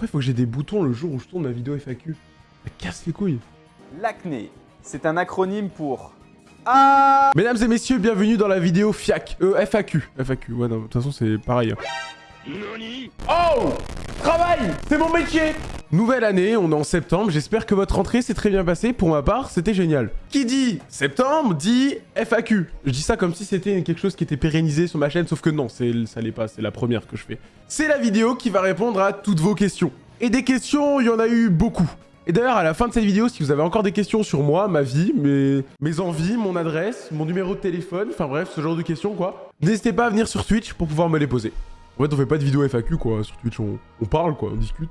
pourquoi il faut que j'ai des boutons le jour où je tourne ma vidéo FAQ Ça casse les couilles. L'acné, c'est un acronyme pour... Ah Mesdames et messieurs, bienvenue dans la vidéo FIAC. Euh, FAQ. FAQ, ouais, non, de toute façon, c'est pareil. Oh Travail C'est mon métier Nouvelle année, on est en septembre, j'espère que votre rentrée s'est très bien passée. Pour ma part, c'était génial. Qui dit septembre dit FAQ. Je dis ça comme si c'était quelque chose qui était pérennisé sur ma chaîne, sauf que non, ça l'est pas, c'est la première que je fais. C'est la vidéo qui va répondre à toutes vos questions. Et des questions, il y en a eu beaucoup. Et d'ailleurs, à la fin de cette vidéo, si vous avez encore des questions sur moi, ma vie, mes, envies, mon adresse, mon numéro de téléphone, enfin bref, ce genre de questions, quoi, n'hésitez pas à venir sur Twitch pour pouvoir me les poser. En fait, on fait pas de vidéo FAQ, quoi. Sur Twitch, on parle, quoi, on discute.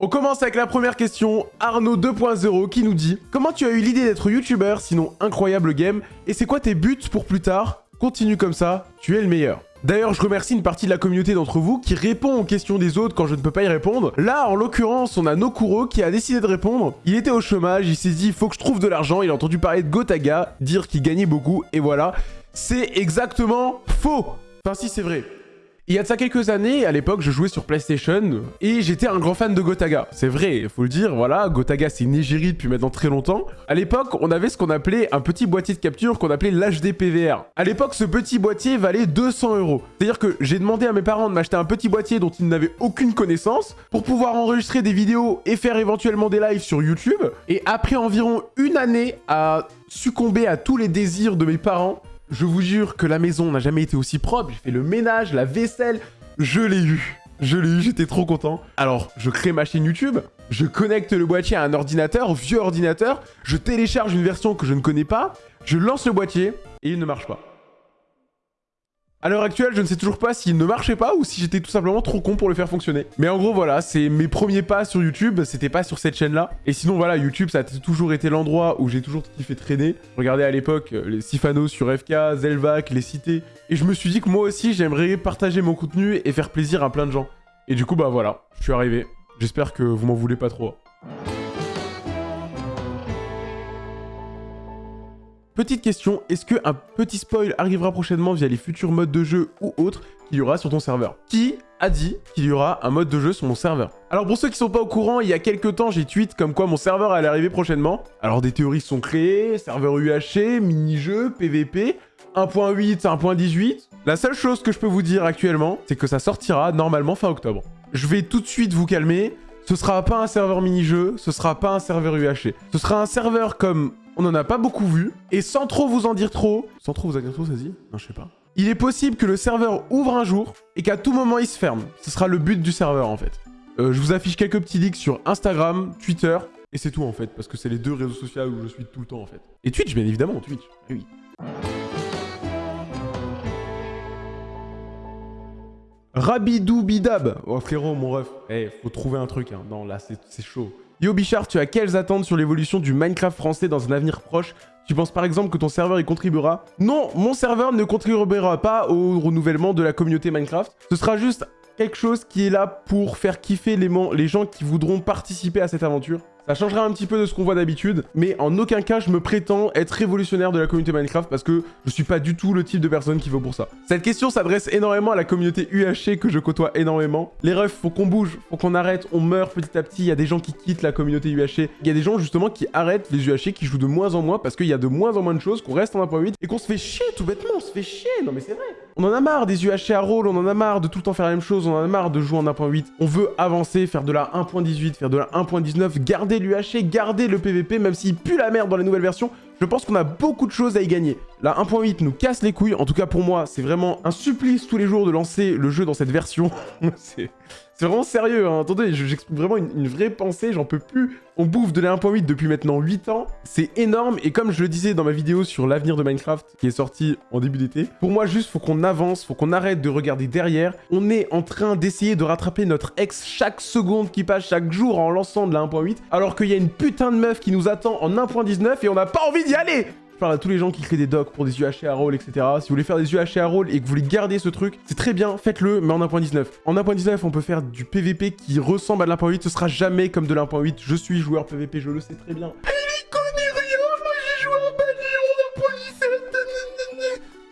On commence avec la première question, Arnaud 2.0 qui nous dit « Comment tu as eu l'idée d'être youtubeur, sinon incroyable game Et c'est quoi tes buts pour plus tard? Continue comme ça, tu es le meilleur ». D'ailleurs, je remercie une partie de la communauté d'entre vous qui répond aux questions des autres quand je ne peux pas y répondre. Là, en l'occurrence, on a Nokuro qui a décidé de répondre. Il était au chômage, il s'est dit, faut que je trouve de l'argent. Il a entendu parler de Gotaga, dire qu'il gagnait beaucoup, et voilà. C'est exactement faux Enfin si, c'est vrai. Il y a de ça quelques années, à l'époque, je jouais sur PlayStation et j'étais un grand fan de Gotaga. C'est vrai, faut le dire, voilà, Gotaga c'est une égérie depuis maintenant très longtemps. À l'époque, on avait ce qu'on appelait un petit boîtier de capture qu'on appelait l'HD PVR. À l'époque, ce petit boîtier valait 200 euros. C'est-à-dire que j'ai demandé à mes parents de m'acheter un petit boîtier dont ils n'avaient aucune connaissance pour pouvoir enregistrer des vidéos et faire éventuellement des lives sur YouTube. Et après environ une année à succomber à tous les désirs de mes parents, je vous jure que la maison n'a jamais été aussi propre. J'ai fait le ménage, la vaisselle. Je l'ai eu. Je l'ai eu, j'étais trop content. Alors, je crée ma chaîne YouTube, je connecte le boîtier à un ordinateur, vieux ordinateur, je télécharge une version que je ne connais pas, je lance le boîtier et il ne marche pas. À l'heure actuelle, je ne sais toujours pas s'il ne marchait pas ou si j'étais tout simplement trop con pour le faire fonctionner. Mais en gros, voilà, c'est mes premiers pas sur YouTube, c'était pas sur cette chaîne-là. Et sinon, voilà, YouTube, ça a toujours été l'endroit où j'ai toujours kiffé traîner. Regardez à l'époque euh, les Sifano sur FK, Zelvac, les cités. Et je me suis dit que moi aussi, j'aimerais partager mon contenu et faire plaisir à plein de gens. Et du coup, bah voilà, je suis arrivé. J'espère que vous m'en voulez pas trop. Petite question, est-ce qu'un petit spoil arrivera prochainement via les futurs modes de jeu ou autres qu'il y aura sur ton serveur? Qui a dit qu'il y aura un mode de jeu sur mon serveur? Alors pour ceux qui sont pas au courant, il y a quelques temps, j'ai tweet comme quoi mon serveur allait arriver prochainement. Alors des théories sont créées, serveur UHC, mini-jeu, PVP, 1.8, 1.18. La seule chose que je peux vous dire actuellement, c'est que ça sortira normalement fin octobre. Je vais tout de suite vous calmer, ce sera pas un serveur mini-jeu, ce sera pas un serveur UHC. Ce sera un serveur comme on n'en a pas beaucoup vu. Et sans trop vous en dire trop... Sans trop vous en dire trop, ça dit Non, je sais pas. Il est possible que le serveur ouvre un jour et qu'à tout moment, il se ferme. Ce sera le but du serveur, en fait. Euh, je vous affiche quelques petits leaks sur Instagram, Twitter, et c'est tout, en fait, parce que c'est les deux réseaux sociaux où je suis tout le temps, en fait. Et Twitch, bien évidemment, Twitch. Oui. Rabidou Bidab. Oh frérot, mon ref. Eh, faut trouver un truc, hein. Non, là, c'est chaud. Yo Bichard, tu as quelles attentes sur l'évolution du Minecraft français dans un avenir proche? Tu penses par exemple que ton serveur y contribuera? Non, mon serveur ne contribuera pas au renouvellement de la communauté Minecraft. Ce sera juste quelque chose qui est là pour faire kiffer les, les gens qui voudront participer à cette aventure. Ça changera un petit peu de ce qu'on voit d'habitude, mais en aucun cas je me prétends être révolutionnaire de la communauté Minecraft parce que je suis pas du tout le type de personne qui vaut pour ça. Cette question s'adresse énormément à la communauté UHC que je côtoie énormément. Les refs, faut qu'on bouge, faut qu'on arrête, on meurt petit à petit, il y a des gens qui quittent la communauté UHC, il y a des gens justement qui arrêtent les UHC, qui jouent de moins en moins parce qu'il y a de moins en moins de choses, qu'on reste en 1.8 et qu'on se fait chier tout bêtement, on se fait chier, non mais c'est vrai. On en a marre des UHC à rôle, on en a marre de tout le temps faire la même chose, on en a marre de jouer en 1.8. On veut avancer, faire de la 1.18, faire de la 1.19, garder l'UHC, garder le PVP, même s'il pue la merde dans les nouvelles versions. Je pense qu'on a beaucoup de choses à y gagner. La 1.8 nous casse les couilles. En tout cas, pour moi, c'est vraiment un supplice tous les jours de lancer le jeu dans cette version. c'est vraiment sérieux. Hein. Attendez, j'explique vraiment une, vraie pensée. J'en peux plus. On bouffe de la 1.8 depuis maintenant 8 ans. C'est énorme. Et comme je le disais dans ma vidéo sur l'avenir de Minecraft, qui est sortie en début d'été, pour moi, juste, faut qu'on avance. Faut qu'on arrête de regarder derrière. On est en train d'essayer de rattraper notre ex chaque seconde qui passe, chaque jour en lançant de la 1.8. Alors qu'il y a une putain de meuf qui nous attend en 1.19 et on n'a pas envie d'y aller je parle à tous les gens qui créent des docs pour des UHC à roll, etc. Si vous voulez faire des UHC à roll et que vous voulez garder ce truc, c'est très bien, faites-le, mais en 1.19. En 1.19, on peut faire du PVP qui ressemble à de l'1.8, ce sera jamais comme de l'1.8. Je suis joueur PVP, je le sais très bien. En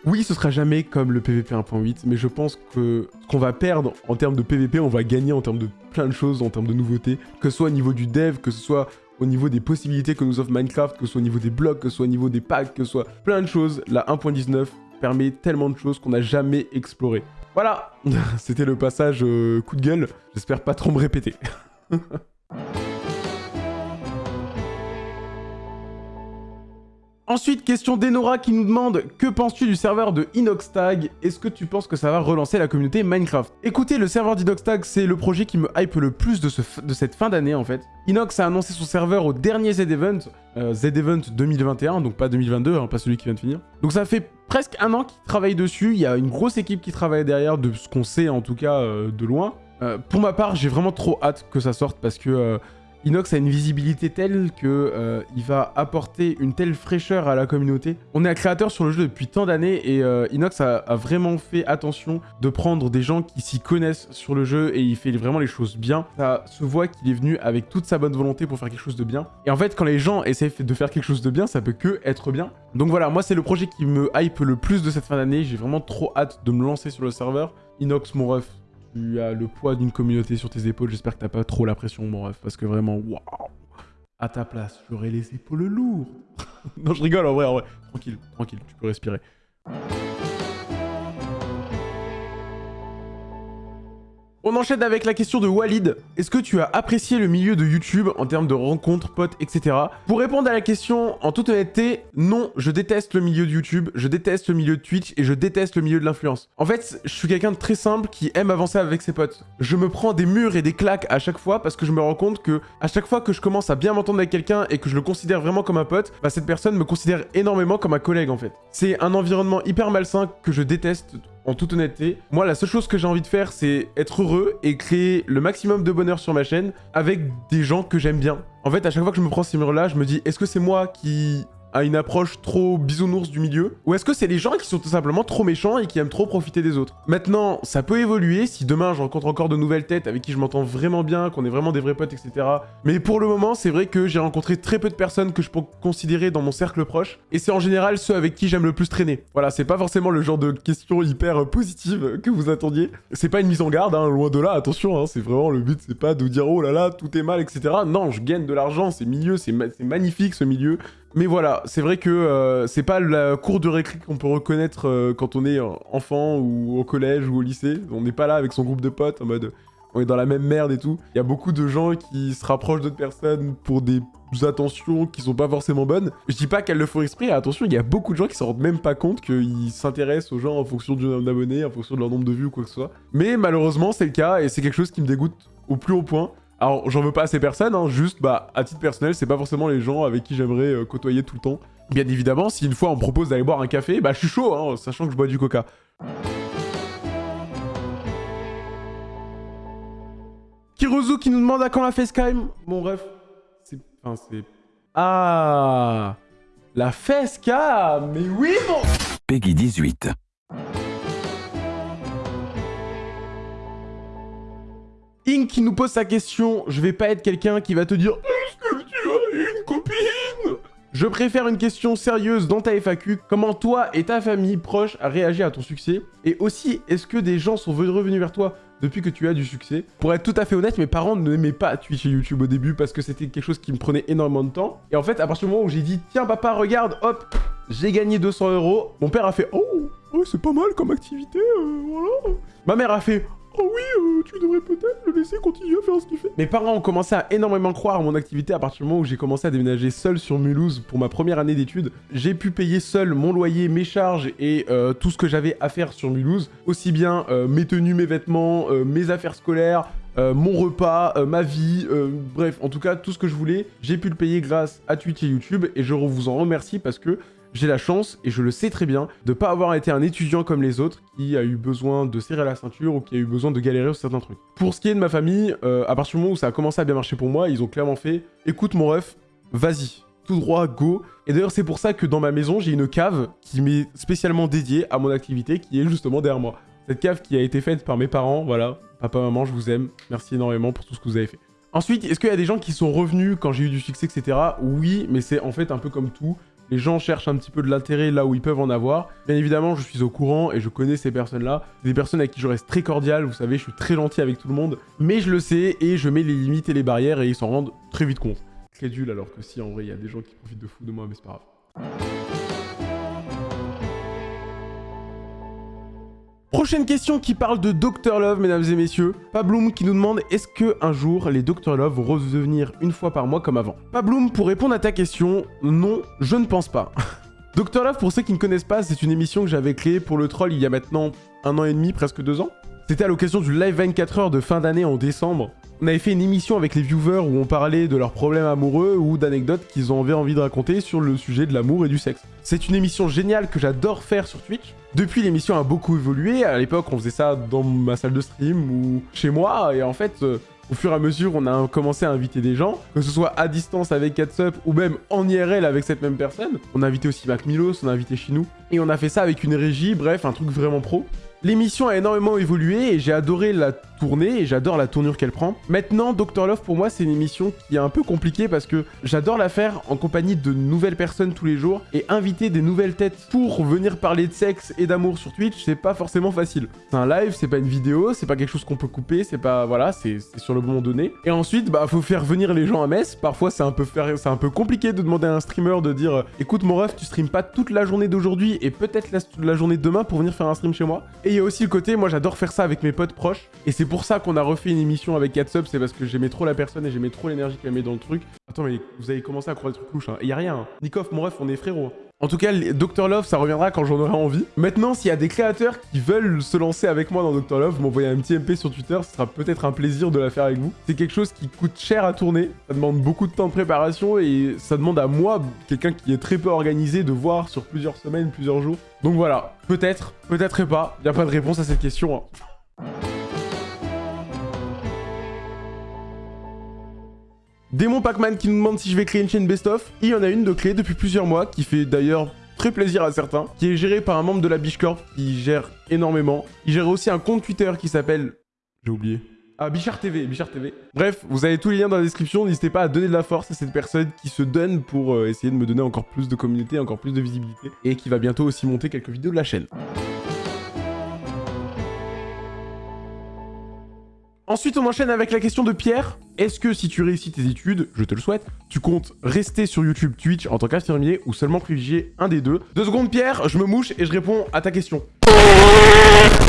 Oui, ce sera jamais comme le PVP 1.8, mais je pense que ce qu'on va perdre en termes de PVP, on va gagner en termes de plein de choses, en termes de nouveautés, que ce soit au niveau du dev, que ce soit au niveau des possibilités que nous offre Minecraft, que ce soit au niveau des blocs, que ce soit au niveau des packs, que ce soit plein de choses. La 1.19 permet tellement de choses qu'on n'a jamais exploré. Voilà, c'était le passage euh, coup de gueule. J'espère pas trop me répéter. Ensuite, question d'Enora qui nous demande Que penses-tu du serveur de Inoxtag? Est-ce que tu penses que ça va relancer la communauté Minecraft? Écoutez, le serveur d'Inoxtag, c'est le projet qui me hype le plus de, cette fin d'année en fait. Inox a annoncé son serveur au dernier Z-Event, euh, Z-Event 2021, donc pas 2022, hein, pas celui qui vient de finir. Donc ça fait presque un an qu'il travaille dessus, il y a une grosse équipe qui travaille derrière, de ce qu'on sait en tout cas euh, de loin. Euh, pour ma part, j'ai vraiment trop hâte que ça sorte parce que Inox a une visibilité telle que euh, va apporter une telle fraîcheur à la communauté. On est un créateur sur le jeu depuis tant d'années et euh, Inox a, vraiment fait attention de prendre des gens qui s'y connaissent sur le jeu et il fait vraiment les choses bien. Ça se voit qu'il est venu avec toute sa bonne volonté pour faire quelque chose de bien. Et en fait, quand les gens essaient de faire quelque chose de bien, ça peut que être bien. Donc voilà, moi c'est le projet qui me hype le plus de cette fin d'année. J'ai vraiment trop hâte de me lancer sur le serveur. Inox, mon ref, tu as le poids d'une communauté sur tes épaules. J'espère que t'as pas trop la pression, mon parce que vraiment, waouh À ta place, j'aurais les épaules lourdes. non, je rigole, en vrai, en vrai. Tranquille, tranquille, tu peux respirer. On enchaîne avec la question de Walid. Est-ce que tu as apprécié le milieu de YouTube en termes de rencontres, potes, etc. Pour répondre à la question, en toute honnêteté, non, je déteste le milieu de YouTube, je déteste le milieu de Twitch et je déteste le milieu de l'influence. En fait, je suis quelqu'un de très simple qui aime avancer avec ses potes. Je me prends des murs et des claques à chaque fois parce que je me rends compte que à chaque fois que je commence à bien m'entendre avec quelqu'un et que je le considère vraiment comme un pote, bah cette personne me considère énormément comme un collègue en fait. C'est un environnement hyper malsain que je déteste en toute honnêteté. Moi, la seule chose que j'ai envie de faire, c'est être heureux et créer le maximum de bonheur sur ma chaîne avec des gens que j'aime bien. En fait, à chaque fois que je me prends ces murs-là, je me dis, est-ce que c'est moi qui à une approche trop bisounours du milieu Ou est-ce que c'est les gens qui sont tout simplement trop méchants et qui aiment trop profiter des autres Maintenant, ça peut évoluer si demain je rencontre encore de nouvelles têtes avec qui je m'entends vraiment bien, qu'on est vraiment des vrais potes, etc. Mais pour le moment, c'est vrai que j'ai rencontré très peu de personnes que je peux considérer dans mon cercle proche, et c'est en général ceux avec qui j'aime le plus traîner. Voilà, c'est pas forcément le genre de questions hyper positives que vous attendiez. C'est pas une mise en garde, hein, loin de là, attention, hein, c'est vraiment le but, c'est pas de dire oh là là, tout est mal, etc. Non, je gagne de l'argent, c'est milieu, c'est magnifique ce milieu, mais voilà, c'est vrai que euh, c'est pas la cour de récré qu'on peut reconnaître euh, quand on est enfant ou au collège ou au lycée. On n'est pas là avec son groupe de potes en mode on est dans la même merde et tout. Il y a beaucoup de gens qui se rapprochent d'autres personnes pour des attentions qui sont pas forcément bonnes. Je dis pas qu'elles le font exprès, attention, il y a beaucoup de gens qui s'en rendent même pas compte qu'ils s'intéressent aux gens en fonction du nombre d'abonnés, en fonction de leur nombre de vues ou quoi que ce soit. Mais malheureusement, c'est le cas et c'est quelque chose qui me dégoûte au plus haut point. Alors, j'en veux pas à ces personnes, hein, juste, bah, à titre personnel, c'est pas forcément les gens avec qui j'aimerais euh, côtoyer tout le temps. Bien évidemment, si une fois on me propose d'aller boire un café, bah, je suis chaud, hein, sachant que je bois du coca. Kirozu qui nous demande à quand la facecam Mon ref, c'est... Enfin, c'est... Ah La facecam Mais oui, bon Peggy 18. Qui nous pose sa question, je vais pas être quelqu'un qui va te dire Est-ce que tu as une copine? Je préfère une question sérieuse dans ta FAQ. Comment toi et ta famille proche a réagi à ton succès? Et aussi, est-ce que des gens sont revenus vers toi depuis que tu as du succès? Pour être tout à fait honnête, mes parents ne n'aimaient pas Twitch et YouTube au début parce que c'était quelque chose qui me prenait énormément de temps. Et en fait, à partir du moment où j'ai dit « Tiens papa, regarde, hop, j'ai gagné 200 euros », mon père a fait « Oh, oh c'est pas mal comme activité, euh, voilà ». Ma mère a fait Oh oui, euh, tu devrais peut-être le laisser continuer à faire ce qu'il fait. Mes parents ont commencé à énormément croire à mon activité à partir du moment où j'ai commencé à déménager seul sur Mulhouse pour ma première année d'études. J'ai pu payer seul mon loyer, mes charges et euh, tout ce que j'avais à faire sur Mulhouse. Aussi bien euh, mes tenues, mes vêtements, mes affaires scolaires, mon repas, ma vie, bref, en tout cas, tout ce que je voulais, j'ai pu le payer grâce à Twitch et YouTube et je vous en remercie parce que j'ai la chance, et je le sais très bien, de pas avoir été un étudiant comme les autres qui a eu besoin de serrer la ceinture ou qui a eu besoin de galérer sur certains trucs. Pour ce qui est de ma famille, euh, à partir du moment où ça a commencé à bien marcher pour moi, ils ont clairement fait « Écoute mon ref, vas-y, tout droit, go !» Et d'ailleurs, c'est pour ça que dans ma maison, j'ai une cave qui m'est spécialement dédiée à mon activité, qui est justement derrière moi. Cette cave qui a été faite par mes parents, voilà. Papa, maman, je vous aime. Merci énormément pour tout ce que vous avez fait. Ensuite, est-ce qu'il y a des gens qui sont revenus quand j'ai eu du succès, etc. Oui, mais c'est en fait un peu comme tout Les gens cherchent un petit peu de l'intérêt là où ils peuvent en avoir. Bien évidemment, je suis au courant et je connais ces personnes-là. Des personnes avec qui je reste très cordial, vous savez, je suis très gentil avec tout le monde. Mais je le sais et je mets les limites et les barrières et ils s'en rendent très vite compte. Crédule alors que si en vrai il y a des gens qui profitent de fou de moi, mais c'est pas grave. Prochaine question qui parle de Dr Love, mesdames et messieurs. Pabloum qui nous demande est-ce que un jour les Dr Love vont revenir une fois par mois comme avant? Pabloum, pour répondre à ta question, non, je ne pense pas. Dr Love, pour ceux qui ne connaissent pas, c'est une émission que j'avais créée pour le troll il y a maintenant un an et demi, presque deux ans. C'était à l'occasion du live 24 heures de fin d'année en décembre. On avait fait une émission avec les viewers où on parlait de leurs problèmes amoureux ou d'anecdotes qu'ils avaient envie de raconter sur le sujet de l'amour et du sexe. C'est une émission géniale que j'adore faire sur Twitch. Depuis, l'émission a beaucoup évolué. À l'époque, on faisait ça dans ma salle de stream ou chez moi. Et en fait, euh, au fur et à mesure, on a commencé à inviter des gens, que ce soit à distance avec Catsup ou même en IRL avec cette même personne. On a invité aussi Mac Milos, on a invité Chinou. Et on a fait ça avec une régie, bref, un truc vraiment pro. L'émission a énormément évolué et j'ai adoré la tournée et j'adore la tournure qu'elle prend. Maintenant, Dr Love, pour moi, c'est une émission qui est un peu compliquée parce que j'adore la faire en compagnie de nouvelles personnes tous les jours et inviter des nouvelles têtes pour venir parler de sexe et d'amour sur Twitch, c'est pas forcément facile. C'est un live, c'est pas une vidéo, c'est pas quelque chose qu'on peut couper, c'est pas... Voilà, c'est sur le moment donné. Et ensuite, bah, faut faire venir les gens à Metz. Parfois, c'est un, peu un peu compliqué de demander à un streamer de dire « Écoute, mon ref, tu streames pas toute la journée d'aujourd'hui et peut-être la... la journée de demain pour venir faire un stream chez moi. » Et il y a aussi le côté, moi j'adore faire ça avec mes potes proches. Et c'est pour ça qu'on a refait une émission avec Catsup, c'est parce que j'aimais trop la personne et j'aimais trop l'énergie qu'elle met dans le truc. Attends, mais vous avez commencé à croire des trucs louches, hein. Et y a rien. Hein. Mon ref, on est frérot. En tout cas, Dr Love, ça reviendra quand j'en aurai envie. Maintenant, s'il y a des créateurs qui veulent se lancer avec moi dans Dr Love, m'envoyer un petit MP sur Twitter, ce sera peut-être un plaisir de la faire avec vous. C'est quelque chose qui coûte cher à tourner, ça demande beaucoup de temps de préparation et ça demande à moi, quelqu'un qui est très peu organisé, de voir sur plusieurs semaines, plusieurs jours. Donc voilà, peut-être, peut-être pas, il a pas de réponse à cette question. Hein. Démon Pac-Man qui nous demande si je vais créer une chaîne best-of. Il y en a une de clé depuis plusieurs mois qui fait d'ailleurs très plaisir à certains, qui est gérée par un membre de la Biche Corp qui gère énormément. Il gère aussi un compte Twitter qui s'appelle... J'ai oublié. Ah, Bichard TV, Bichard TV. Bref, vous avez tous les liens dans la description. N'hésitez pas à donner de la force à cette personne qui se donne pour euh, essayer de me donner encore plus de communauté, encore plus de visibilité. Et qui va bientôt aussi monter quelques vidéos de la chaîne. Ensuite, on enchaîne avec la question de Pierre. Est-ce que si tu réussis tes études, je te le souhaite, tu comptes rester sur YouTube, Twitch en tant qu'infirmier ou seulement privilégier un des deux? Deux secondes, Pierre, je me mouche et je réponds à ta question.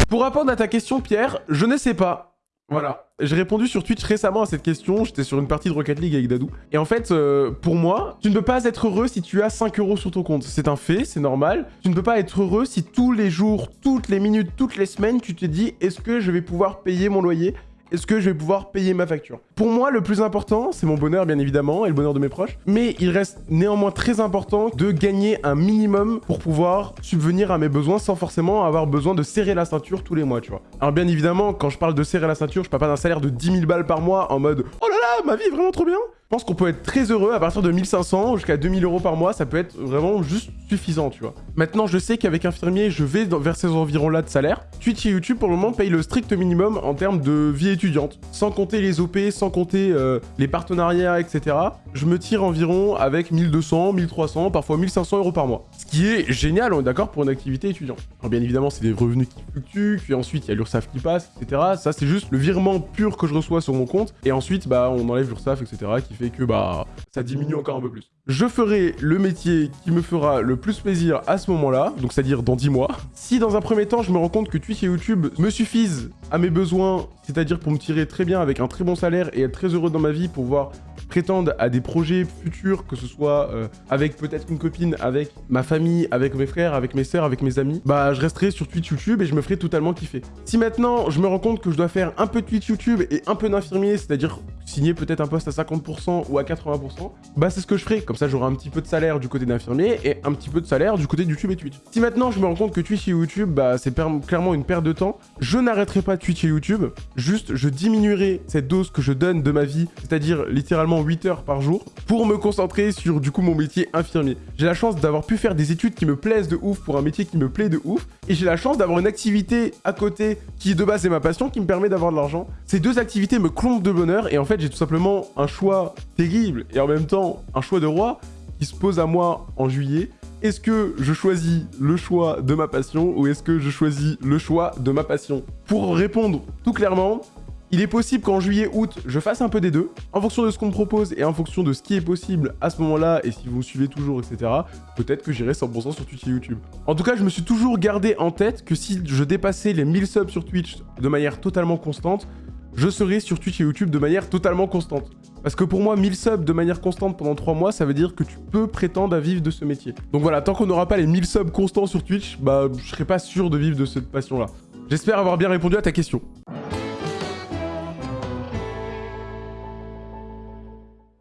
Pour répondre à ta question, Pierre, je ne sais pas. Voilà. J'ai répondu sur Twitch récemment à cette question, j'étais sur une partie de Rocket League avec Dadou. Et en fait, euh, pour moi, tu ne peux pas être heureux si tu as 5 euros sur ton compte. C'est un fait, c'est normal. Tu ne peux pas être heureux si tous les jours, toutes les minutes, toutes les semaines, tu te dis « Est-ce que je vais pouvoir payer mon loyer? Est-ce que je vais pouvoir payer ma facture? Pour moi, le plus important, c'est mon bonheur, bien évidemment, et le bonheur de mes proches. Mais il reste néanmoins très important de gagner un minimum pour pouvoir subvenir à mes besoins sans forcément avoir besoin de serrer la ceinture tous les mois, tu vois. Alors bien évidemment, quand je parle de serrer la ceinture, je parle pas d'un salaire de 10 000 balles par mois en mode « Oh là là, ma vie est vraiment trop bien !» Je pense qu'on peut être très heureux à partir de 1500 jusqu'à 2000 euros par mois, ça peut être vraiment juste suffisant, tu vois. Maintenant, je sais qu'avec Infirmier, je vais vers ces environs-là de salaire. Twitch et YouTube, pour le moment, payent le strict minimum en termes de vie étudiante. Sans compter les OP, sans compter euh, les partenariats, etc. Je me tire environ avec 1200, 1300, parfois 1500 euros par mois. Ce qui est génial, on est d'accord, pour une activité étudiante. Alors bien évidemment, c'est des revenus qui fluctuent, puis ensuite, il y a l'URSSAF qui passe, etc. Ça, c'est juste le virement pur que je reçois sur mon compte. Et ensuite, bah, on enlève l'URSSAF, etc. qui fait que bah ça diminue encore un peu plus. Je ferai le métier qui me fera le plus plaisir à ce moment-là, donc c'est-à-dire dans 10 mois. Si dans un premier temps, je me rends compte que Twitch et YouTube me suffisent à mes besoins, c'est-à-dire pour me tirer très bien avec un très bon salaire et être très heureux dans ma vie, pour pouvoir prétendre à des projets futurs, que ce soit euh, avec peut-être une copine, avec ma famille, avec mes frères, avec mes sœurs, avec mes amis, bah je resterai sur Twitch YouTube et je me ferai totalement kiffer. Si maintenant je me rends compte que je dois faire un peu de Twitch YouTube et un peu d'infirmier, c'est-à-dire signer peut-être un poste à 50% ou à 80%, bah c'est ce que je ferai. Comme ça j'aurai un petit peu de salaire du côté d'infirmier et un petit peu de salaire du côté de YouTube et Twitch. Si maintenant je me rends compte que Twitch et YouTube, bah c'est clairement une perte de temps, je n'arrêterai pas Twitch et YouTube, juste je diminuerai cette dose que je donne de ma vie, c'est-à-dire littéralement 8 heures par jour, pour me concentrer sur du coup mon métier infirmier. J'ai la chance d'avoir pu faire des études qui me plaisent de ouf pour un métier qui me plaît de ouf, et j'ai la chance d'avoir une activité à côté qui de base est ma passion, qui me permet d'avoir de l'argent. Ces deux activités me clombent de bonheur, et en fait j'ai tout simplement un choix terrible, et en même temps un choix de roi, qui se pose à moi en juillet. Est-ce que je choisis le choix de ma passion ou est-ce que je choisis le choix de ma passion? Pour répondre tout clairement, il est possible qu'en juillet-août, je fasse un peu des deux. En fonction de ce qu'on me propose et en fonction de ce qui est possible à ce moment-là, et si vous me suivez toujours, etc., peut-être que j'irai 100% sur Twitch et YouTube. En tout cas, je me suis toujours gardé en tête que si je dépassais les 1000 subs sur Twitch de manière totalement constante, je serai sur Twitch et YouTube de manière totalement constante. Parce que pour moi, 1000 subs de manière constante pendant 3 mois, ça veut dire que tu peux prétendre à vivre de ce métier. Donc voilà, tant qu'on n'aura pas les 1000 subs constants sur Twitch, bah je serai pas sûr de vivre de cette passion-là. J'espère avoir bien répondu à ta question.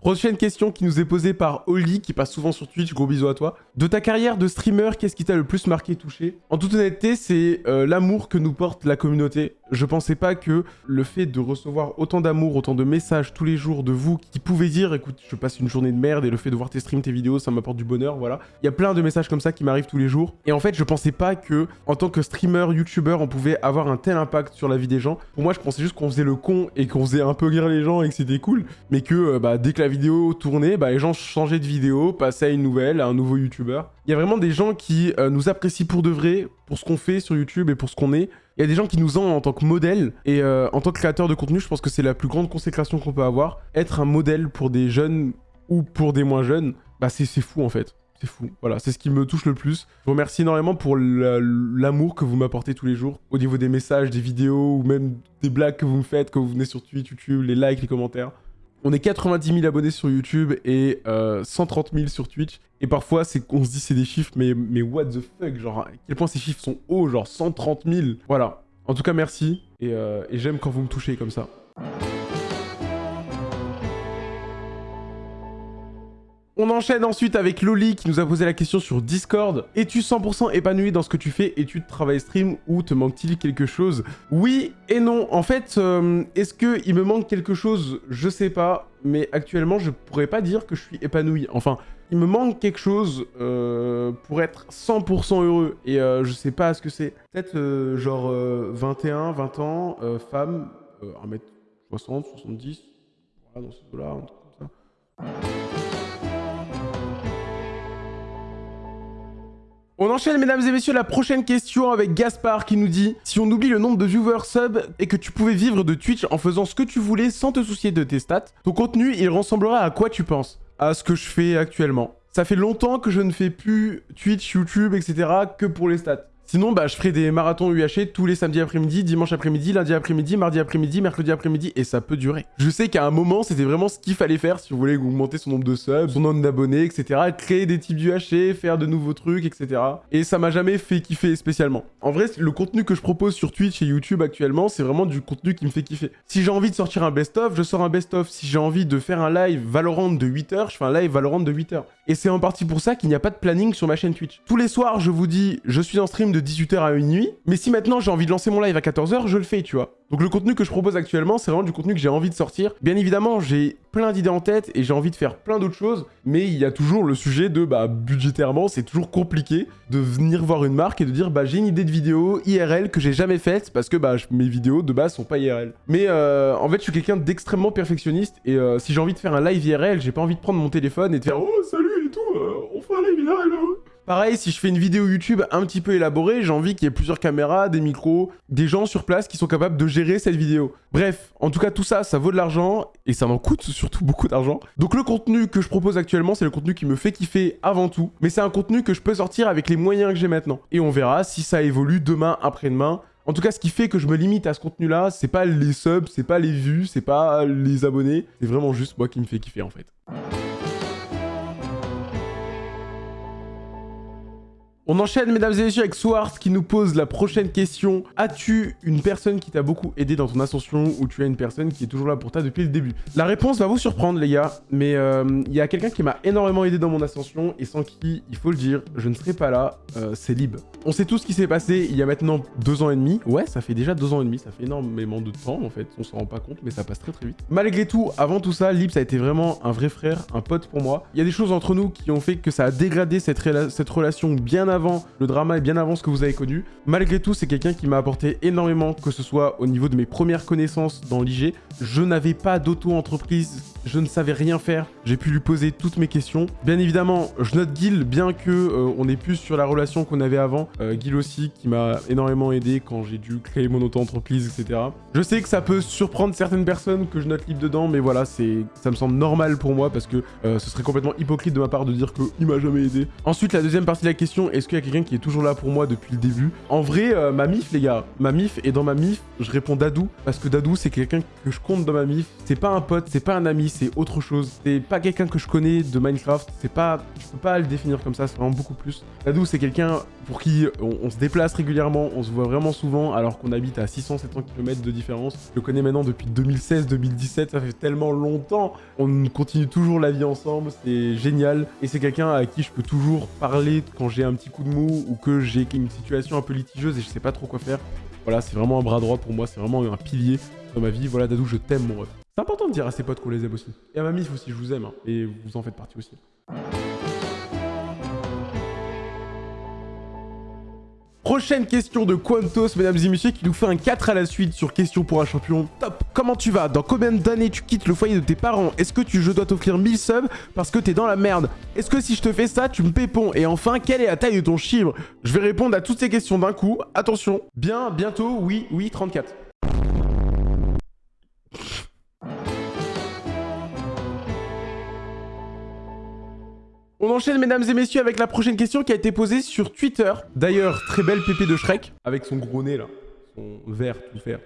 Prochaine question qui nous est posée par Oli, qui passe souvent sur Twitch, gros bisous à toi. De ta carrière de streamer, qu'est-ce qui t'a le plus marqué, touché? En toute honnêteté, c'est euh, l'amour que nous porte la communauté. Je pensais pas que le fait de recevoir autant d'amour, autant de messages tous les jours de vous qui pouvaient dire « Écoute, je passe une journée de merde et le fait de voir tes streams, tes vidéos, ça m'apporte du bonheur, voilà. » Il y a plein de messages comme ça qui m'arrivent tous les jours. Et en fait, je pensais pas que, en tant que streamer, youtubeur, on pouvait avoir un tel impact sur la vie des gens. Pour moi, je pensais juste qu'on faisait le con et qu'on faisait un peu rire les gens et que c'était cool. Mais que, euh, bah, dès que la vidéo tournait, bah, les gens changeaient de vidéo, passaient à une nouvelle, à un nouveau youtubeur. Il y a vraiment des gens qui euh, nous apprécient pour de vrai, pour ce qu'on fait sur YouTube et pour ce qu'on est. Il y a des gens qui nous ont en tant que modèle. Et euh, en tant que créateur de contenu, je pense que c'est la plus grande consécration qu'on peut avoir. Être un modèle pour des jeunes ou pour des moins jeunes, bah c'est fou en fait. C'est fou. Voilà, c'est ce qui me touche le plus. Je vous remercie énormément pour l'amour que vous m'apportez tous les jours. Au niveau des messages, des vidéos ou même des blagues que vous me faites quand vous venez sur Twitch, YouTube, les likes, les commentaires. On est 90 000 abonnés sur YouTube et 130 euh, 000 sur Twitch. Et parfois, c'est qu'on se dit c'est des chiffres, mais, what the fuck Genre, à quel point ces chiffres sont hauts Genre 130 000 Voilà. En tout cas, merci. et euh, j'aime quand vous me touchez comme ça. On enchaîne ensuite avec Loli qui nous a posé la question sur Discord. Es-tu 100% épanoui dans ce que tu fais? Études, travail, stream ou te manque-t-il quelque chose? Oui et non. En fait, euh, est-ce qu'il me manque quelque chose? Je sais pas. Mais actuellement, je pourrais pas dire que je suis épanoui. Enfin, il me manque quelque chose euh, pour être 100% heureux. Et euh, je sais pas ce que c'est. Peut-être genre 21, 20 ans, femme, 1m60, 70. Voilà, dans ce là un truc comme ça. On enchaîne, mesdames et messieurs, la prochaine question avec Gaspard qui nous dit « Si on oublie le nombre de viewers sub et que tu pouvais vivre de Twitch en faisant ce que tu voulais sans te soucier de tes stats, ton contenu, il ressemblerait à quoi tu penses ?» À ce que je fais actuellement. Ça fait longtemps que je ne fais plus Twitch, YouTube, etc. que pour les stats. Sinon, bah, je ferai des marathons UHC tous les samedis après-midi, dimanche après-midi, lundi après-midi, mardi après-midi, mercredi après-midi, et ça peut durer. Je sais qu'à un moment, c'était vraiment ce qu'il fallait faire si vous voulez augmenter son nombre de subs, son nombre d'abonnés, etc. Créer des types d'UHC, faire de nouveaux trucs, etc. Et ça m'a jamais fait kiffer spécialement. En vrai, le contenu que je propose sur Twitch et YouTube actuellement, c'est vraiment du contenu qui me fait kiffer. Si j'ai envie de sortir un best-of, je sors un best-of. Si j'ai envie de faire un live Valorant de 8 heures, je fais un live Valorant de 8 heures. Et c'est en partie pour ça qu'il n'y a pas de planning sur ma chaîne Twitch. Tous les soirs, je vous dis, je suis en stream de 18h à minuit, mais si maintenant j'ai envie de lancer mon live à 14h, je le fais, tu vois. Donc le contenu que je propose actuellement, c'est vraiment du contenu que j'ai envie de sortir. Bien évidemment, j'ai plein d'idées en tête et j'ai envie de faire plein d'autres choses, mais il y a toujours le sujet de, bah, budgétairement, c'est toujours compliqué de venir voir une marque et de dire, bah, j'ai une idée de vidéo IRL que j'ai jamais faite parce que, bah, mes vidéos de base sont pas IRL. Mais euh, en fait, je suis quelqu'un d'extrêmement perfectionniste et euh, si j'ai envie de faire un live IRL, j'ai pas envie de prendre mon téléphone et de faire, oh, salut et tout, euh, on fait un live IRL, hein. Pareil, si je fais une vidéo YouTube un petit peu élaborée, j'ai envie qu'il y ait plusieurs caméras, des micros, des gens sur place qui sont capables de gérer cette vidéo. Bref, en tout cas, tout ça, ça vaut de l'argent et ça m'en coûte surtout beaucoup d'argent. Donc le contenu que je propose actuellement, c'est le contenu qui me fait kiffer avant tout, mais c'est un contenu que je peux sortir avec les moyens que j'ai maintenant. Et on verra si ça évolue demain, après-demain. En tout cas, ce qui fait que je me limite à ce contenu-là, c'est pas les subs, c'est pas les vues, c'est pas les abonnés, c'est vraiment juste moi qui me fait kiffer en fait. On enchaîne, mesdames et messieurs, avec Swartz qui nous pose la prochaine question. As-tu une personne qui t'a beaucoup aidé dans ton ascension ou tu as une personne qui est toujours là pour toi depuis le début? La réponse va vous surprendre, les gars, mais euh, il y a quelqu'un qui m'a énormément aidé dans mon ascension et sans qui, il faut le dire, je ne serais pas là, euh, c'est Lib. On sait tout ce qui s'est passé il y a maintenant deux ans et demi. Ouais, ça fait déjà deux ans et demi, ça fait énormément de temps en fait, on s'en rend pas compte, mais ça passe très très vite. Malgré tout, avant tout ça, ça a été vraiment un vrai frère, un pote pour moi. Il y a des choses entre nous qui ont fait que ça a dégradé cette, cette relation bien avant le drama et bien avant ce que vous avez connu. Malgré tout, c'est quelqu'un qui m'a apporté énormément, que ce soit au niveau de mes premières connaissances dans l'IG. Je n'avais pas d'auto-entreprise je ne savais rien faire. J'ai pu lui poser toutes mes questions. Bien évidemment, je note Gil, bien que euh, on est plus sur la relation qu'on avait avant. Euh, Gil aussi, qui m'a énormément aidé quand j'ai dû créer mon auto-entreprise, etc. Je sais que ça peut surprendre certaines personnes que je note libre dedans, mais voilà, c'est, ça me semble normal pour moi parce que euh, ce serait complètement hypocrite de ma part de dire qu'il m'a jamais aidé. Ensuite, la deuxième partie de la question, est-ce qu'il y a quelqu'un qui est toujours là pour moi depuis le début? En vrai, ma mif, les gars, ma mif, et dans ma mif, je réponds Dadou, parce que Dadou, c'est quelqu'un que je compte dans ma mif. C'est pas un pote, c'est pas un ami, c'est autre chose. C'est pas quelqu'un que je connais de Minecraft, c'est pas... Je peux pas le définir comme ça, c'est vraiment beaucoup plus. Dadou, c'est quelqu'un pour qui on, se déplace régulièrement, on se voit vraiment souvent, alors qu'on habite à 600-700 km de différence. Je le connais maintenant depuis 2016-2017, ça fait tellement longtemps. On continue toujours la vie ensemble, c'est génial. Et c'est quelqu'un à qui je peux toujours parler quand j'ai un petit coup de mou ou que j'ai une situation un peu litigieuse et je sais pas trop quoi faire. Voilà, c'est vraiment un bras droit pour moi, c'est vraiment un pilier dans ma vie. Voilà, Dadou, je t'aime, mon ref. C'est important de dire à ses potes qu'on les aime aussi. Et à ma mif aussi, je vous aime, hein, et vous en faites partie aussi. Prochaine question de Quantos, mesdames et messieurs, qui nous fait un 4 à la suite sur question pour un champion. Top Comment tu vas? Dans combien d'années tu quittes le foyer de tes parents? Est-ce que tu, je dois t'offrir 1000 subs parce que t'es dans la merde? Est-ce que si je te fais ça, tu me pépons? Et enfin, quelle est la taille de ton chibre? Je vais répondre à toutes ces questions d'un coup. Attention, bien, bientôt, oui, oui, 34. On enchaîne, mesdames et messieurs, avec la prochaine question qui a été posée sur Twitter. D'ailleurs, très belle pépé de Shrek, avec son gros nez, là. Son vert, tout vert.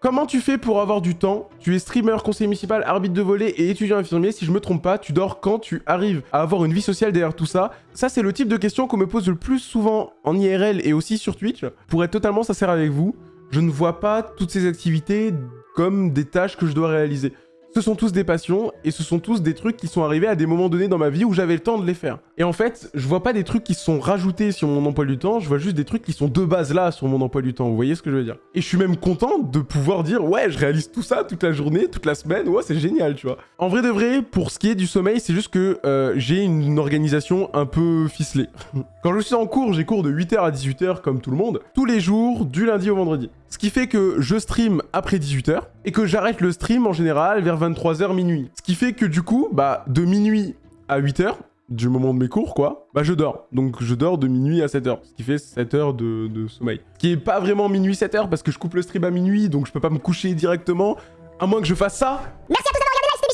Comment tu fais pour avoir du temps? Tu es streamer, conseiller municipal, arbitre de volet et étudiant infirmier. Si je me trompe pas, tu dors quand tu arrives à avoir une vie sociale derrière tout ça Ça, c'est le type de question qu'on me pose le plus souvent en IRL et aussi sur Twitch. Pour être totalement sincère avec vous, je ne vois pas toutes ces activités comme des tâches que je dois réaliser. Ce sont tous des passions et ce sont tous des trucs qui sont arrivés à des moments donnés dans ma vie où j'avais le temps de les faire. Et en fait, je vois pas des trucs qui sont rajoutés sur mon emploi du temps, je vois juste des trucs qui sont de base là sur mon emploi du temps, vous voyez ce que je veux dire? Et je suis même content de pouvoir dire ouais, je réalise tout ça toute la journée, toute la semaine, ouais, c'est génial, tu vois. En vrai de vrai, pour ce qui est du sommeil, c'est juste que euh, j'ai une organisation un peu ficelée. Quand je suis en cours, j'ai cours de 8h à 18h comme tout le monde, tous les jours, du lundi au vendredi. Ce qui fait que je stream après 18h et que j'arrête le stream en général vers 23h minuit. Ce qui fait que du coup, bah de minuit à 8h, du moment de mes cours, quoi, bah je dors. Donc je dors de minuit à 7h, ce qui fait 7 heures de, sommeil. Ce qui est pas vraiment minuit 7h parce que je coupe le stream à minuit, donc je peux pas me coucher directement, à moins que je fasse ça. Merci à tous d'avoir regardé la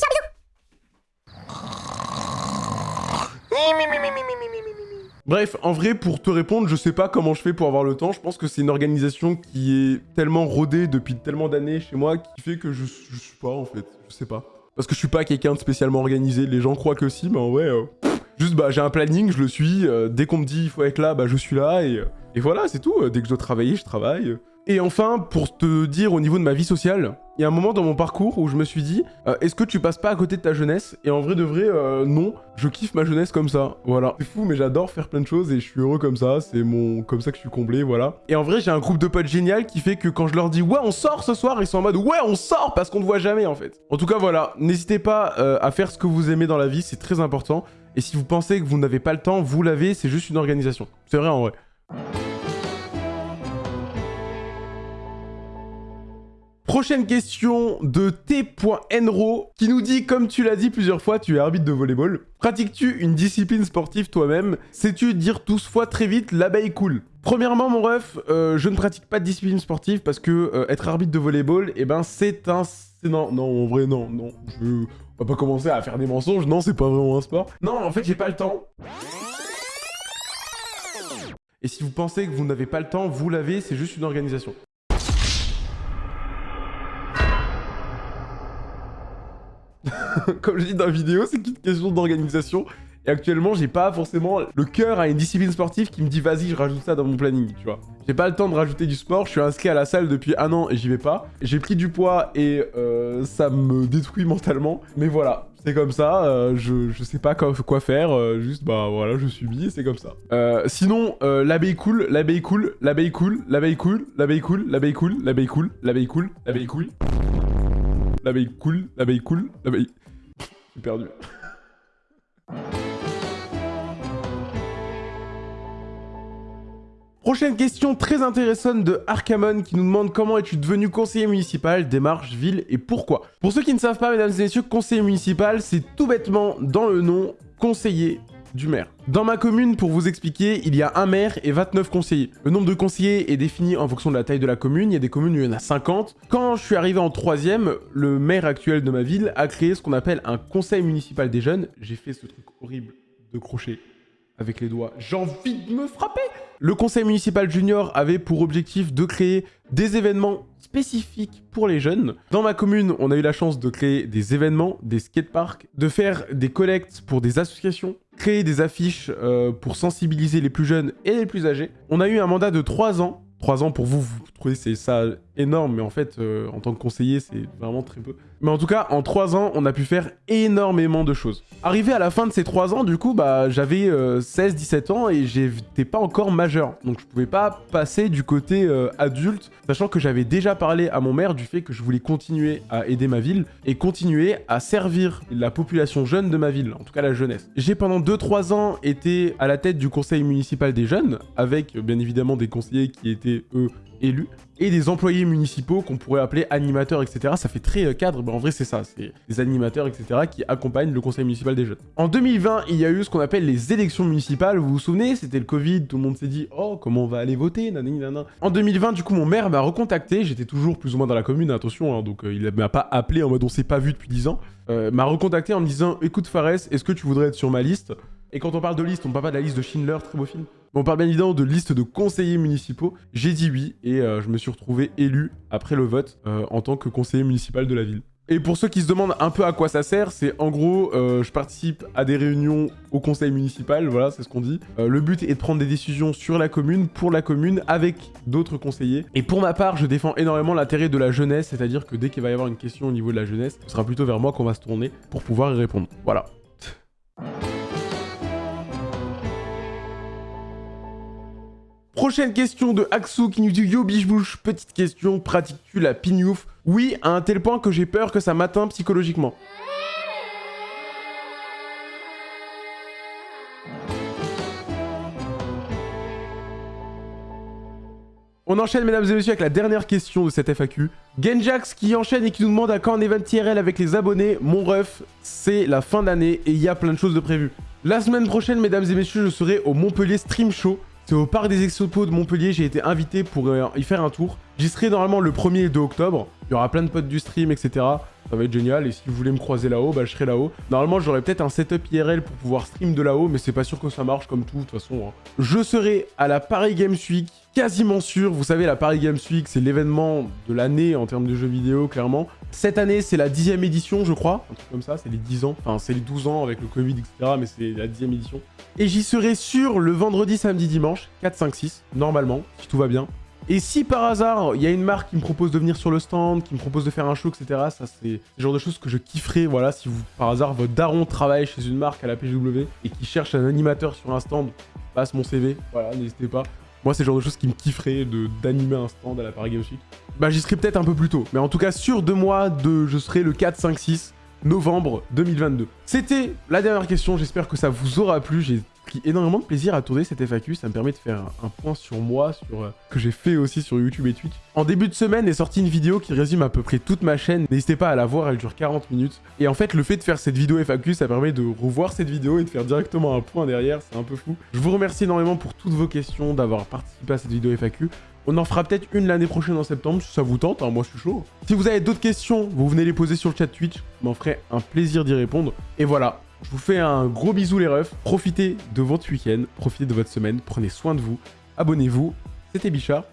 bisous, bisous Bref, en vrai, pour te répondre, je sais pas comment je fais pour avoir le temps. Je pense que c'est une organisation qui est tellement rodée depuis tellement d'années chez moi qui fait que je, je suis pas, en fait. Je sais pas. Parce que je suis pas quelqu'un de spécialement organisé. Les gens croient que si, mais en vrai... Euh, juste, bah, j'ai un planning, je le suis. Euh, dès qu'on me dit il faut être là, bah, je suis là. Et, euh, et voilà, c'est tout. Dès que je dois travailler, je travaille. Et enfin, pour te dire au niveau de ma vie sociale, il y a un moment dans mon parcours où je me suis dit euh, est-ce que tu passes pas à côté de ta jeunesse? Et en vrai de vrai, euh, non. Je kiffe ma jeunesse comme ça. Voilà. C'est fou, mais j'adore faire plein de choses et je suis heureux comme ça. C'est mon comme ça que je suis comblé, voilà. Et en vrai, j'ai un groupe de potes génial qui fait que quand je leur dis ouais, on sort ce soir, ils sont en mode ouais, on sort parce qu'on ne voit jamais en fait. En tout cas, voilà. N'hésitez pas euh, à faire ce que vous aimez dans la vie, c'est très important. Et si vous pensez que vous n'avez pas le temps, vous l'avez, c'est juste une organisation. C'est vrai en vrai. Prochaine question de T.Nro qui nous dit, comme tu l'as dit plusieurs fois, tu es arbitre de volleyball. Pratiques-tu une discipline sportive toi-même? Sais-tu dire 12 fois très vite l'abeille cool Premièrement, mon ref, euh, je ne pratique pas de discipline sportive parce que euh, être arbitre de volleyball, eh ben, c'est un... Non, non, en vrai, non, non. Je... On va pas commencer à faire des mensonges, non, c'est pas vraiment un sport. Non, en fait, j'ai pas le temps. Et si vous pensez que vous n'avez pas le temps, vous l'avez, c'est juste une organisation. Comme je dis dans la vidéo, c'est une question d'organisation. Et actuellement, j'ai pas forcément le cœur à une discipline sportive qui me dit vas-y, je rajoute ça dans mon planning, tu vois. J'ai pas le temps de rajouter du sport, je suis inscrit à la salle depuis un an et j'y vais pas. J'ai pris du poids et euh, ça me détruit mentalement. Mais voilà, c'est comme ça, euh, je, je, sais pas quoi, faire, euh, juste bah voilà, je subis et c'est comme ça. sinon, l'abeille cool, l'abeille cool, l'abeille cool, l'abeille cool, l'abeille cool, l'abeille cool, l'abeille cool, l'abeille cool, l'abeille cool. L'abeille cool, l'abeille cool, l'abeille... Perdu. Prochaine question très intéressante de Arkamon qui nous demande comment es-tu devenu conseiller municipal, démarche, ville et pourquoi. Pour ceux qui ne savent pas, mesdames et messieurs, conseiller municipal, c'est tout bêtement dans le nom conseiller du maire. Dans ma commune, pour vous expliquer, il y a un maire et 29 conseillers. Le nombre de conseillers est défini en fonction de la taille de la commune. Il y a des communes où il y en a 50. Quand je suis arrivé en troisième, le maire actuel de ma ville a créé ce qu'on appelle un conseil municipal des jeunes. J'ai fait ce truc horrible de crochet avec les doigts. J'ai envie de me frapper Le conseil municipal junior avait pour objectif de créer des événements spécifiques pour les jeunes. Dans ma commune, on a eu la chance de créer des événements, des skateparks, de faire des collectes pour des associations, créer des affiches euh, pour sensibiliser les plus jeunes et les plus âgés. On a eu un mandat de 3 ans. 3 ans pour vous, vous trouvez c'est ça énorme, mais en fait, euh, en tant que conseiller, c'est vraiment très peu. Mais en tout cas, en 3 ans, on a pu faire énormément de choses. Arrivé à la fin de ces 3 ans, du coup, bah, j'avais 16-17 euh, ans et j'étais pas encore majeur. Donc je pouvais pas passer du côté euh, adulte, sachant que j'avais déjà parlé à mon maire du fait que je voulais continuer à aider ma ville et continuer à servir la population jeune de ma ville, en tout cas la jeunesse. J'ai pendant 2-3 ans été à la tête du conseil municipal des jeunes, avec bien évidemment des conseillers qui étaient, eux, élus et des employés municipaux qu'on pourrait appeler animateurs, etc. Ça fait très euh, cadre, mais en vrai c'est ça, c'est des animateurs, etc. qui accompagnent le conseil municipal des jeunes. En 2020, il y a eu ce qu'on appelle les élections municipales, vous vous souvenez? C'était le Covid, tout le monde s'est dit « Oh, comment on va aller voter ?» En 2020, du coup, mon maire m'a recontacté, j'étais toujours plus ou moins dans la commune, attention, hein, donc euh, il m'a pas appelé en mode « On s'est pas vu depuis 10 ans euh, m'a recontacté en me disant « Écoute Fares, est-ce que tu voudrais être sur ma liste ?» Et quand on parle de liste, on parle pas de la liste de Schindler, très beau film. On parle bien évidemment de liste de conseillers municipaux. J'ai dit oui et euh, je me suis retrouvé élu après le vote euh, en tant que conseiller municipal de la ville. Et pour ceux qui se demandent un peu à quoi ça sert, c'est en gros, euh, je participe à des réunions au conseil municipal, voilà, c'est ce qu'on dit. le but est de prendre des décisions sur la commune, pour la commune, avec d'autres conseillers. Et pour ma part, je défends énormément l'intérêt de la jeunesse, c'est-à-dire que dès qu'il va y avoir une question au niveau de la jeunesse, ce sera plutôt vers moi qu'on va se tourner pour pouvoir y répondre. Voilà. Prochaine question de Axou qui nous dit Yo bouche petite question, pratiques-tu la pignouf Oui, à un tel point que j'ai peur que ça m'atteint psychologiquement. On enchaîne, mesdames et messieurs, avec la dernière question de cette FAQ. Genjax qui enchaîne et qui nous demande à quand un event IRL avec les abonnés. Mon ref, c'est la fin d'année et il y a plein de choses de prévues. La semaine prochaine, mesdames et messieurs, je serai au Montpellier Stream Show. C'est au parc des expos de Montpellier, j'ai été invité pour euh, y faire un tour. J'y serai normalement le 1er et 2 octobre. Il y aura plein de potes du stream, etc. Ça va être génial. Et si vous voulez me croiser là-haut, bah, je serai là-haut. Normalement, j'aurai peut-être un setup IRL pour pouvoir stream de là-haut, mais c'est pas sûr que ça marche comme tout, de toute façon. Hein. Je serai à la Paris Games Week, quasiment sûr. Vous savez, la Paris Games Week, c'est l'événement de l'année en termes de jeux vidéo, clairement. Cette année, c'est la dixième édition, je crois. Un truc comme ça, c'est les 10 ans. Enfin, c'est les 12 ans avec le Covid, etc. Mais c'est la dixième édition. Et j'y serai sûr le vendredi, samedi, dimanche, 4, 5, 6, normalement, si tout va bien. Et si par hasard, il y a une marque qui me propose de venir sur le stand, qui me propose de faire un show, etc., ça c'est le genre de choses que je kifferais, voilà, si vous, par hasard, votre daron travaille chez une marque à la PGW et qui cherche un animateur sur un stand, passe mon CV, voilà, n'hésitez pas. Moi, c'est le genre de choses qui me kifferait d'animer un stand à la Paris Games Week. Bah, j'y serai peut-être un peu plus tôt. Mais en tout cas, sur deux mois, de, je serai le 4, 5, 6 novembre 2022. C'était la dernière question, j'espère que ça vous aura plu. J'ai énormément de plaisir à tourner cette FAQ, ça me permet de faire un point sur moi, sur euh, que j'ai fait aussi sur YouTube et Twitch. En début de semaine est sortie une vidéo qui résume à peu près toute ma chaîne, n'hésitez pas à la voir, elle dure 40 minutes. Et en fait, le fait de faire cette vidéo FAQ, ça permet de revoir cette vidéo et de faire directement un point derrière, c'est un peu fou. Je vous remercie énormément pour toutes vos questions, d'avoir participé à cette vidéo FAQ. On en fera peut-être une l'année prochaine en septembre, si ça vous tente, hein, moi je suis chaud. Si vous avez d'autres questions, vous venez les poser sur le chat Twitch, m'en ferai un plaisir d'y répondre. Et voilà, je vous fais un gros bisou les refs, profitez de votre week-end, profitez de votre semaine, prenez soin de vous, abonnez-vous, c'était Bichard,